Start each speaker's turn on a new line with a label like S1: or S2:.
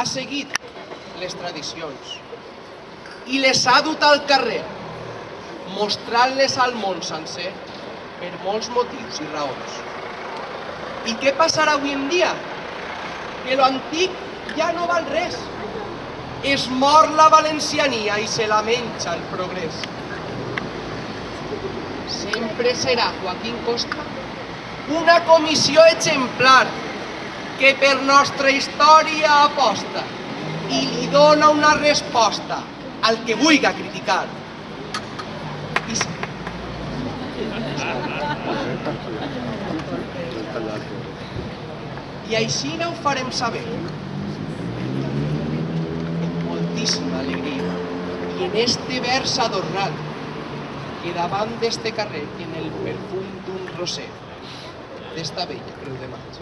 S1: ha seguit les tradicions i les ha dut al carrer, mostrant-les al món sencer per molts motius i raons. I què passarà avui en dia? Que lo antic ja no val res. Es mor la valenciania i se la menja el progrés. Sempre serà Joaquín Costa una comissió exemplar que per nostra història aposta i li dona una resposta al que vulga criticar. I. I així no ho farem saber. Amb moltíssima alegria. I en este vers adornat, que davant d'este carrer tiene el perfum d'un roser, d'esta bella creu de maig.